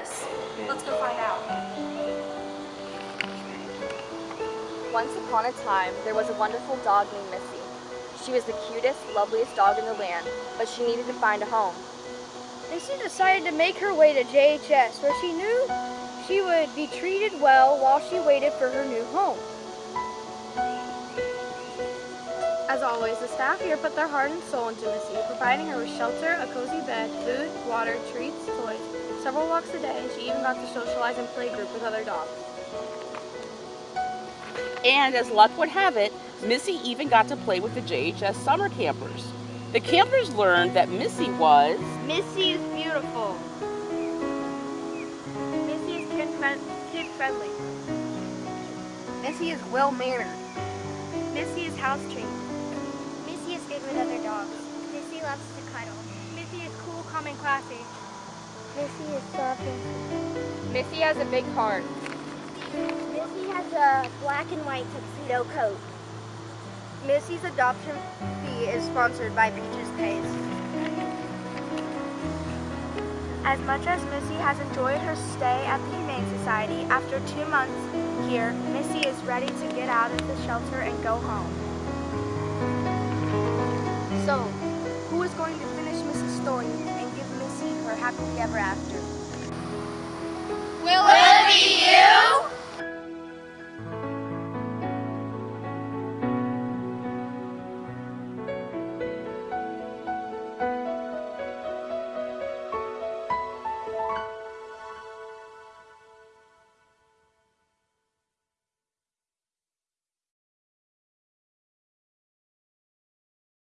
this? Let's go find out. Once upon a time, there was a wonderful dog named Missy. She was the cutest, loveliest dog in the land, but she needed to find a home. Missy decided to make her way to JHS, where she knew she would be treated well while she waited for her new home. As always, the staff here put their heart and soul into Missy, providing her with shelter, a cozy bed, food, water, treats, toys, several walks a day, and she even got to socialize and play group with other dogs. And as luck would have it, Missy even got to play with the JHS summer campers. The campers learned that Missy was Missy is beautiful. Missy is kid, kid friendly. Missy is well-mannered. Missy is house Missy loves to cuddle. Missy is cool, calm, and classy. Missy is soft and Missy has a big heart. Missy has a black and white tuxedo coat. Missy's adoption fee is sponsored by Peaches Pays. As much as Missy has enjoyed her stay at the Humane Society, after two months here, Missy is ready to get out of the shelter and go home. So, who is going to finish Missy's story and give Missy her happily ever after? Will it be you?